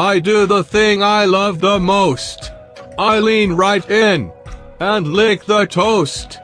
I do the thing I love the most. I lean right in and lick the toast.